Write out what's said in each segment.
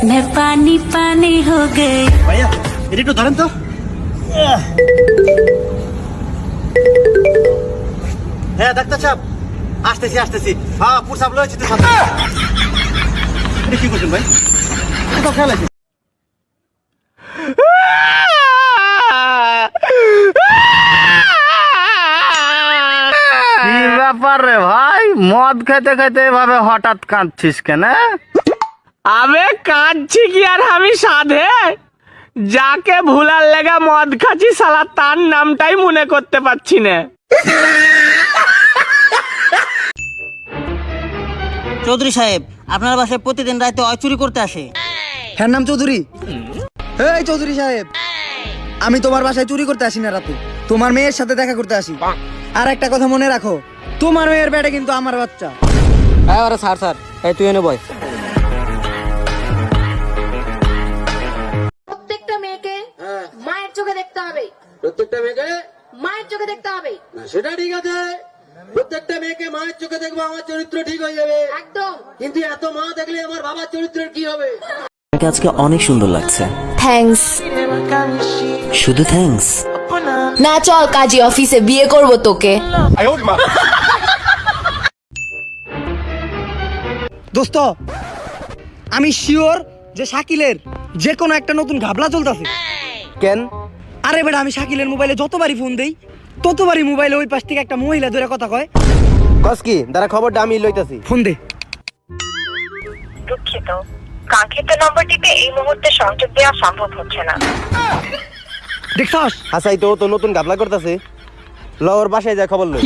मैं पानी पानी हो गई ভাইয়া এটা একটু ধরেন তো হ্যাঁ ডাক্তার সাহেব আসতেছি আসতেছি হ্যাঁ পুরসাপ লয়েছি তো সাথে এটা কি করছেন ভাই কোথাও খেয়াল আছে কি ব্যাপার রে ভাই মদ খেতে খেতে এভাবে হঠাৎ কাঁদছিস কেন আবে কাঁদছি কি আর আমি সাধে? যাকে ভুলার লেগে মদ খাচ্ছি সালা তার নামটাই মনে করতে পারছি না। চৌধুরী সাহেব আপনার বাসায় প্রতিদিন রাতে অয় চুরি করতে আসে। হ্যাঁ নাম চৌধুরী। এই চৌধুরী সাহেব আমি তোমার বাসায় চুরি করতে আসি না রাতে। তোমার মেয়ের সাথে দেখা করতে আসি। আর একটা কথা মনে রাখো তোমার মেয়ের ব্যাটে কিন্তু আমার বাচ্চা। হ্যাঁ স্যার স্যার এই তুই এনে বয়। মেয়েকে? মায়ের চোখে দেখতে হবে। না, সেটা ঠিক আছে। প্রত্যেকটা মেয়েকে মায়ের চোখে দেখব আমার চরিত্র ঠিক হয়ে যাবে। একদম। কিন্তু এত মা দেখলে আমার বাবার চরিত্রের কি হবে? আজকে অনেক সুন্দর লাগছে। থ্যাঙ্কস শুধু থ্যাঙ্কস না চল কাজী অফিসে বিয়ে করব তোকে। দোস্ত আমি শিওর যে শাকিলের যে কোনো একটা নতুন ঘাবলা চলতেছে। কেন? আরে বেটা আমি শাকিলের মোবাইলে যতবারই ফোন দেই ততবারই মোবাইলে ওই পাশ থেকে একটা মহিলা ধরে কথা কয়। কস কি? দাঁড়া খবরটা আমি লইতাছি। ফোন দে। দুঃখিত। কাঙ্ক্ষিত নম্বরটিতে এই মুহূর্তে সংযোগ দেওয়া সম্ভব হচ্ছে না। দেখছস? হাসাই তো ও তো নতুন গাবলা করতেছে। লওর বাসায় যা খবর লই।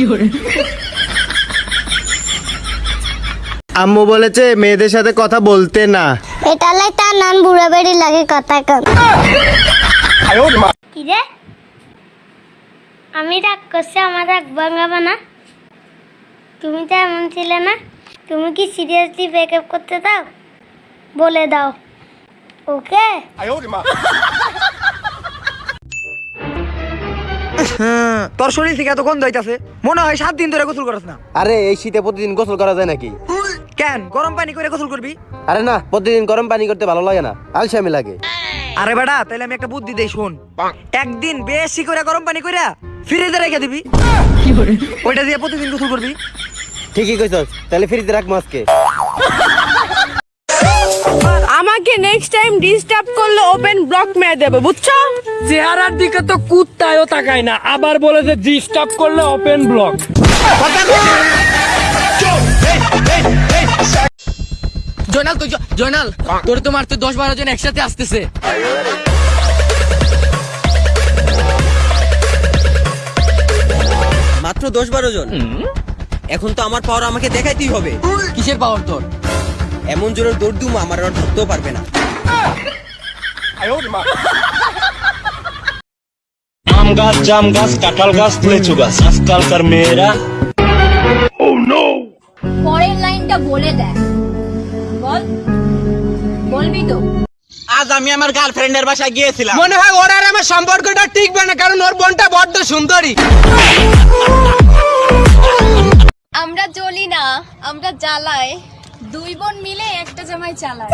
আম্মু বলেছে মেয়েদের সাথে কথা বলতে না। এটা লাই তার নান বুড়া বেড়ি লাগে কথা কম কি রে আমি রাগ করছি আমার রাগ ভাঙাবো না। তুমি তো এমন ছিলে না। তুমি কি সিরিয়াসলি ব্রেকআপ করতে দাও? বলে দাও। ওকে? হ্যাঁ, তোর শরীর থেকে এত গন্ধ হইতাছে মনে হয় সাত দিন ধরে গোসল করছ না। আরে এই শীতে প্রতিদিন গোসল করা যায় নাকি? কেন? গরম পানি করে গোসল করবি? আরে না প্রতিদিন গরম পানি করতে ভালো লাগে না। আলসামি লাগে। আরে বেটা তাহলে আমি একটা বুদ্ধি দেই শোন। একদিন বেশি করে গরম পানি করে ফ্রিজে রেখে দিবি। ওইটা দিয়ে প্রতিদিন গোসল করবি। ঠিকই কইছস তাহলে ফ্রিজে রাখ মাছকে। আমাকে নেক্সট টাইম ডিস্টার্ব করলে ওপেন ব্লক মেরে দেবে বুঝছ? চেহারার দিকে তো কুত্তায়ও তাকায় না আবার বলে যে ডিস্টার্ব করলে ওপেন ব্লক জয়নাল জয়নাল তোর তো মারতে দশ বারো জন একসাথে আসতেছে। মাত্র দশ বারো জন? এখন তো আমার পাওয়ার আমাকে দেখাইতেই হবে। কিসের পাওয়ার তোর? এমন জোরে দৌড় দুম আমার আর ধরতেও পারবে না। আম গাছ জাম গাছ কাঁঠাল গাছ লিচু গাছ আজকালকার মেয়েরা। পরের লাইনটা বলে দেখ বল। বলবি তো। আজ আমি আমার গার্লফ্রেন্ডের বাসায় গিয়েছিলাম। মনে হয় ওর আর আমার সম্পর্কটা টিকবে না কারণ ওর বোনটা বড্ড সুন্দরী। আমরা জ্বলি না আমরা জ্বালাই। দুই বোন মিলে একটা জামাই চালায়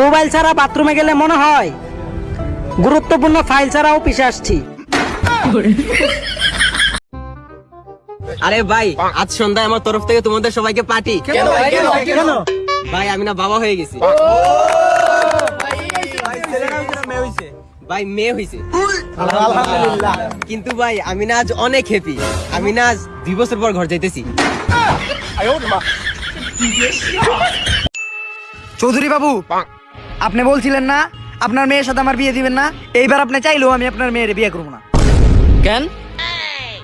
মোবাইল ছাড়া বাথরুমে গেলে মনে হয় গুরুত্বপূর্ণ ফাইল ছাড়া অফিসে আসছি। আরে ভাই আজ সন্ধ্যায় আমার তরফ থেকে তোমাদের সবাইকে পার্টি। ভাই আমি না বাবা হয়ে গেছি। ভাই মেয়ে হয়েছে কিন্তু ভাই আমি না আজ অনেক হ্যাপি আমি না আজ দুই বছর পর ঘর যাইতেছি। চৌধুরী বাবু আপনি বলছিলেন না আপনার মেয়ের সাথে আমার বিয়ে দিবেন না। এইবার আপনি চাইলেও আমি আপনার মেয়ের বিয়ে করব না। কেন?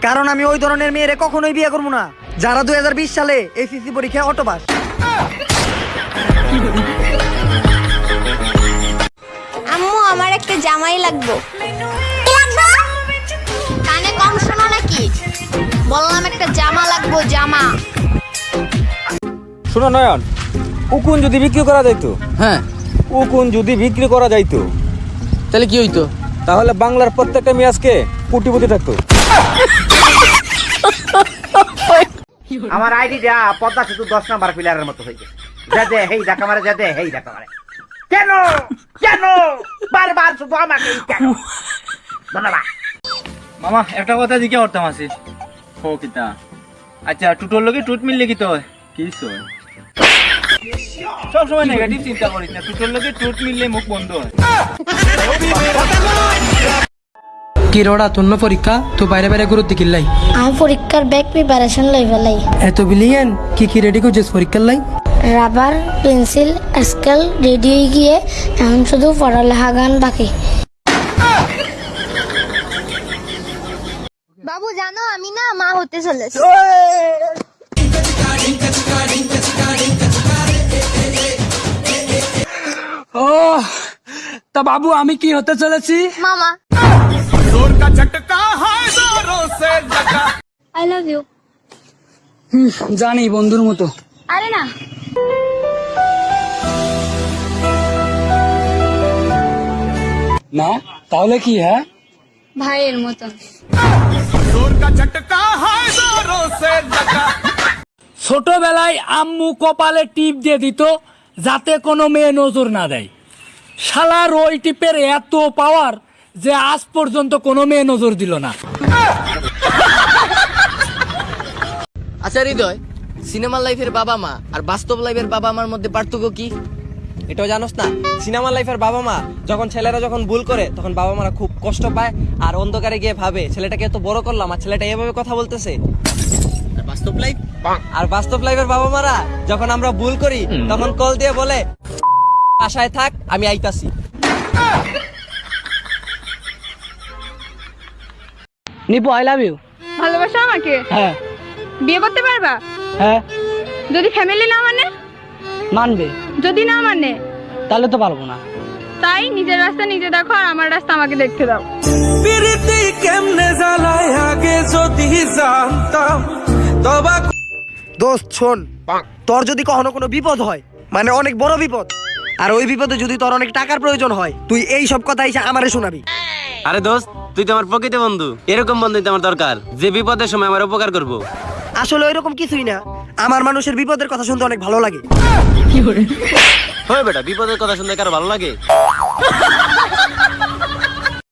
কারণ আমি ওই ধরনের মেয়েরে কখনোই বিয়ে করব না। যারা দু হাজার বিশ সালে এসএসসি পরীক্ষায় অটোপাস। আম্মু আমার একটা জামাই লাগবো? কানে কম শোনো নাকি? বললাম একটা জামা লাগবো জামা। শোনো নয়ন উকুন যদি বিক্রি করা যাইতো হ্যাঁ। উকুন যদি বিক্রি করা যাইতো তাহলে কি হইতো? তাহলে বাংলার প্রত্যেকটা মেয়ে আজকে কোটিপতি থাকতো। আমার আইডিটা পদ্মা সেতু দশ নাম্বার প্লেয়ারের মতো হয়ে গেছে যাতে হেই দেখা মারে যাতে হেই দেখা মারে কেন? কেন? বারবার শুধু আমাকে কেন? ধন্যবাদ। মামা একটা কথা জিজ্ঞাসা করতাম আছি। হো কিতা? আচ্ছা টুটোর লগে টুট মিললে কি তো কি সব সময় নেগেটিভ চিন্তা করিস না টুটোর লগে টুট মিললে মুখ বন্ধ হয়। কি রোড়া তোর না পরীক্ষা? তো বাইরে বাইরে গুরুত্ব কিল্লাই আমি পরীক্ষার ব্যাগ প্রিপারেশন লই। ফেলাই এত বিলিয়ন কি কি রেডি করছিস পরীক্ষার লাই? রাবার পেন্সিল স্কেল রেডি হয়ে গিয়ে এখন শুধু পড়ালেখা গান বাকি। বাবু জানো আমি না মা হতে চলেছি। ও তা বাবু আমি কি হতে চলেছি? মামা। আই লাভ ইউ জানি বন্ধুর মতো। আরে না। না তাহলে কি হ্যাঁ? ভাইয়ের মতন ছোটবেলায় আম্মু কপালে টিপ দিয়ে দিত যাতে কোনো মেয়ে নজর না দেয়। শালার ওই টিপের এত পাওয়ার যে আজ পর্যন্ত কোনো মেয়ে নজর দিল না। আচ্ছা হৃদয় সিনেমার লাইফের বাবা মা আর বাস্তব লাইফের বাবা মার মধ্যে পার্থক্য কি? এটাও জানোস না সিনেমা লাইফের বাবা মা যখন ছেলেরা যখন ভুল করে তখন বাবা মারা খুব কষ্ট পায় আর অন্ধকারে গিয়ে ভাবে ছেলেটাকে এত বড় করলাম আর ছেলেটা এভাবে কথা বলতেছে। আর বাস্তব লাইফ? আর বাস্তব লাইফের বাবা মারা যখন আমরা ভুল করি তখন কল দিয়ে বলে আশায় থাক আমি আইতাছি। নিপু আই লাভ ইউ ভালোবাসো আমাকে? হ্যাঁ। বিয়ে করতে পারবা? হ্যাঁ। যদি ফ্যামিলি না মানে? মানবে। যদি না মানে? তাহলে তো পারব না। তাই নিজের রাস্তা নিজে দেখো আর আমার রাস্তা আমাকে দেখতে দাও। দোস্ত শোন। তোর যদি কখনো কোনো বিপদ হয় মানে অনেক বড় বিপদ আর ওই বিপদে যদি তোর অনেক টাকার প্রয়োজন হয় তুই এই সব কথা এসে আমারে শোনাবি। আরে দোস্ত তুই তো আমার প্রকৃত বন্ধু। এরকম বন্ধু তো আমার দরকার যে বিপদের সময় আমার উপকার করব। আসলে ওইরকম কিছুই না। আমার মানুষের বিপদের কথা শুনতে অনেক ভালো লাগে। হয় বেটা বিপদের কথা শুনতে কারও ভালো লাগে?